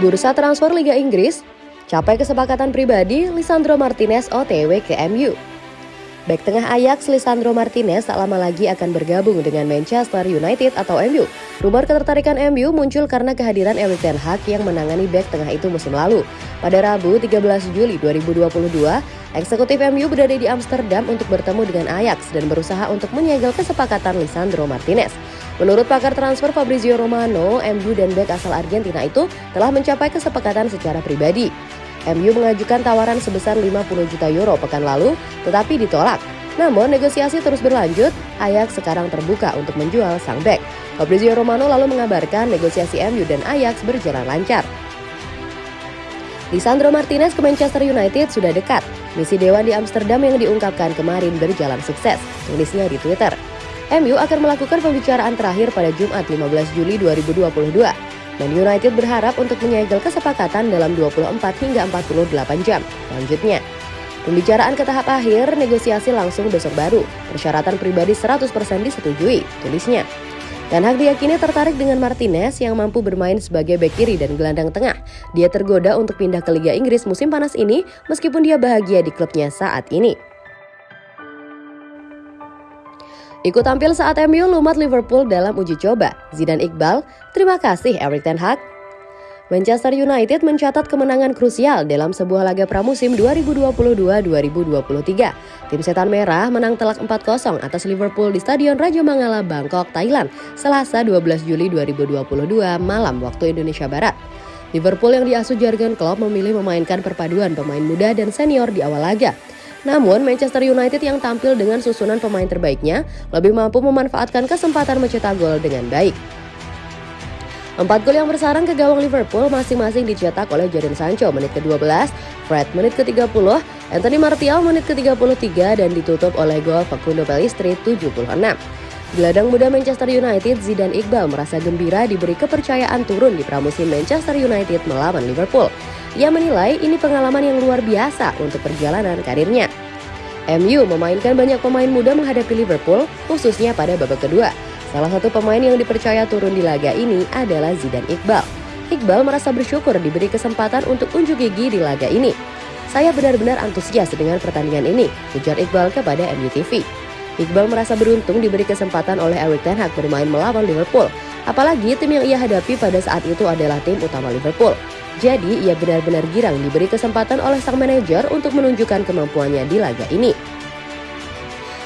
Bursa transfer Liga Inggris, capai kesepakatan pribadi Lisandro Martinez OTW ke MU. Back tengah Ajax Lisandro Martinez tak lama lagi akan bergabung dengan Manchester United atau MU. Rumor ketertarikan MU muncul karena kehadiran Erik Ten Hag yang menangani back tengah itu musim lalu. Pada Rabu 13 Juli 2022, eksekutif MU berada di Amsterdam untuk bertemu dengan Ajax dan berusaha untuk menyegel kesepakatan Lisandro Martinez. Menurut pakar transfer Fabrizio Romano, MU dan back asal Argentina itu telah mencapai kesepakatan secara pribadi. MU mengajukan tawaran sebesar 50 juta euro pekan lalu, tetapi ditolak. Namun negosiasi terus berlanjut, Ajax sekarang terbuka untuk menjual sang back. Fabrizio Romano lalu mengabarkan negosiasi MU dan Ajax berjalan lancar. Lisandro Martinez ke Manchester United sudah dekat. Misi Dewan di Amsterdam yang diungkapkan kemarin berjalan sukses, tulisnya di Twitter. MU akan melakukan pembicaraan terakhir pada Jumat 15 Juli 2022. Man United berharap untuk menyegel kesepakatan dalam 24 hingga 48 jam. Selanjutnya, Pembicaraan ke tahap akhir, negosiasi langsung besok baru. Persyaratan pribadi 100% disetujui, tulisnya. Dan Hag diyakini tertarik dengan Martinez yang mampu bermain sebagai bek kiri dan gelandang tengah. Dia tergoda untuk pindah ke Liga Inggris musim panas ini meskipun dia bahagia di klubnya saat ini. Ikut tampil saat MU lumat Liverpool dalam uji coba. Zidane Iqbal, terima kasih Erik Ten Hag. Manchester United mencatat kemenangan krusial dalam sebuah laga pramusim 2022-2023. Tim Setan Merah menang telak 4-0 atas Liverpool di Stadion Raja Mangala, Bangkok, Thailand, Selasa 12 Juli 2022 malam waktu Indonesia Barat. Liverpool yang diasuh Jurgen Klopp memilih memainkan perpaduan pemain muda dan senior di awal laga. Namun, Manchester United yang tampil dengan susunan pemain terbaiknya lebih mampu memanfaatkan kesempatan mencetak gol dengan baik. Empat gol yang bersarang ke gawang Liverpool masing-masing dicetak oleh Jadon Sancho menit ke-12, Fred menit ke-30, Anthony Martial menit ke-33 dan ditutup oleh gol Facundo Pellistri 76. Gelandang muda Manchester United Zidane Iqbal merasa gembira diberi kepercayaan turun di pramusim Manchester United melawan Liverpool. Ia menilai ini pengalaman yang luar biasa untuk perjalanan karirnya. MU memainkan banyak pemain muda menghadapi Liverpool, khususnya pada babak kedua. Salah satu pemain yang dipercaya turun di laga ini adalah Zidane Iqbal. Iqbal merasa bersyukur diberi kesempatan untuk unjuk gigi di laga ini. Saya benar-benar antusias dengan pertandingan ini, ujar Iqbal kepada MUTV. Iqbal merasa beruntung diberi kesempatan oleh Erik Ten Hag bermain melawan Liverpool. Apalagi tim yang ia hadapi pada saat itu adalah tim utama Liverpool. Jadi ia benar-benar girang diberi kesempatan oleh sang manajer untuk menunjukkan kemampuannya di laga ini.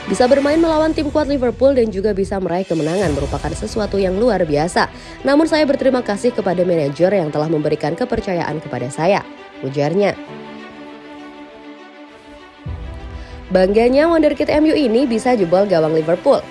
Bisa bermain melawan tim kuat Liverpool dan juga bisa meraih kemenangan merupakan sesuatu yang luar biasa. Namun saya berterima kasih kepada manajer yang telah memberikan kepercayaan kepada saya, ujarnya. Bangganya wonderkid MU ini bisa jebol gawang Liverpool.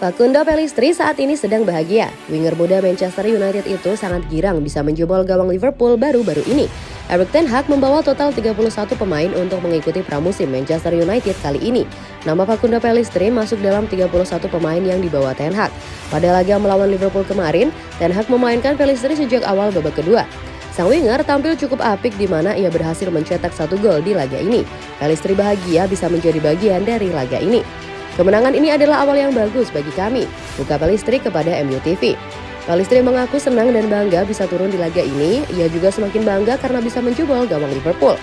Facundo Pellistri saat ini sedang bahagia. Winger muda Manchester United itu sangat girang bisa menjebol gawang Liverpool baru-baru ini. Erik Ten Hag membawa total 31 pemain untuk mengikuti pramusim Manchester United kali ini. Nama Facundo Pellistri masuk dalam 31 pemain yang dibawa Ten Hag. Pada laga melawan Liverpool kemarin, Ten Hag memainkan Pellistri sejak awal babak kedua. Sang winger tampil cukup apik di mana ia berhasil mencetak satu gol di laga ini. Pellistri bahagia bisa menjadi bagian dari laga ini. Kemenangan ini adalah awal yang bagus bagi kami, buka Palistri kepada MUTV. Palistri mengaku senang dan bangga bisa turun di laga ini, ia juga semakin bangga karena bisa menjubol gawang Liverpool.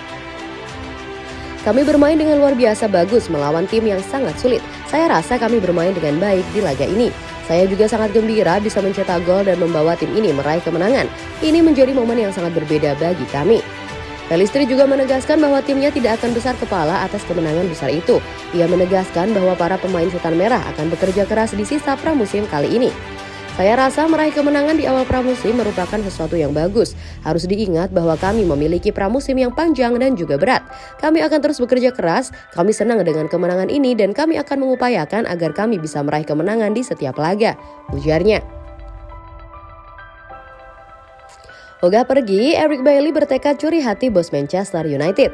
Kami bermain dengan luar biasa bagus melawan tim yang sangat sulit. Saya rasa kami bermain dengan baik di laga ini. Saya juga sangat gembira bisa mencetak gol dan membawa tim ini meraih kemenangan. Ini menjadi momen yang sangat berbeda bagi kami. Pelistri juga menegaskan bahwa timnya tidak akan besar kepala atas kemenangan besar itu. Ia menegaskan bahwa para pemain setan merah akan bekerja keras di sisa pramusim kali ini. Saya rasa meraih kemenangan di awal pramusim merupakan sesuatu yang bagus. Harus diingat bahwa kami memiliki pramusim yang panjang dan juga berat. Kami akan terus bekerja keras, kami senang dengan kemenangan ini dan kami akan mengupayakan agar kami bisa meraih kemenangan di setiap laga, ujarnya. Ogah pergi, Eric Bailey bertekad curi hati bos Manchester United.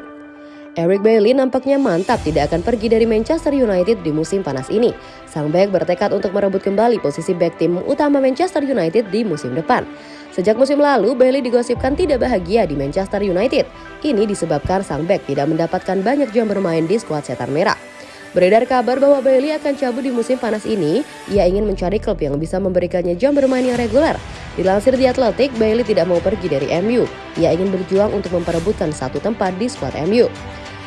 Eric Bailey nampaknya mantap tidak akan pergi dari Manchester United di musim panas ini. Sang back bertekad untuk merebut kembali posisi back tim utama Manchester United di musim depan. Sejak musim lalu, Bailey digosipkan tidak bahagia di Manchester United. Ini disebabkan sang back tidak mendapatkan banyak jam bermain di skuad setan merah. Beredar kabar bahwa Bailey akan cabut di musim panas ini. Ia ingin mencari klub yang bisa memberikannya jam bermain yang reguler. Dilansir di Atletik, Bailey tidak mau pergi dari MU. Ia ingin berjuang untuk memperebutkan satu tempat di skuad MU.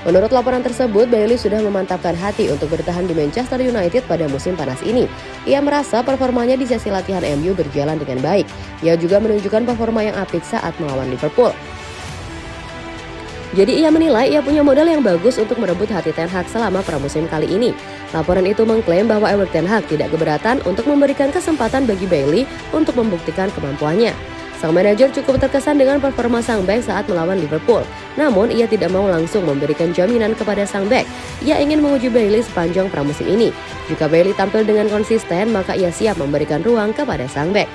Menurut laporan tersebut, Bailey sudah memantapkan hati untuk bertahan di Manchester United pada musim panas ini. Ia merasa performanya di sesi latihan MU berjalan dengan baik. Ia juga menunjukkan performa yang apik saat melawan Liverpool. Jadi ia menilai ia punya modal yang bagus untuk merebut hati Ten Hag selama pramusim kali ini. Laporan itu mengklaim bahwa Erik Ten Hag tidak keberatan untuk memberikan kesempatan bagi Bailey untuk membuktikan kemampuannya. Sang manajer cukup terkesan dengan performa sang back saat melawan Liverpool. Namun, ia tidak mau langsung memberikan jaminan kepada sang back. Ia ingin menguji Bailey sepanjang pramusim ini. Jika Bailey tampil dengan konsisten, maka ia siap memberikan ruang kepada sang back.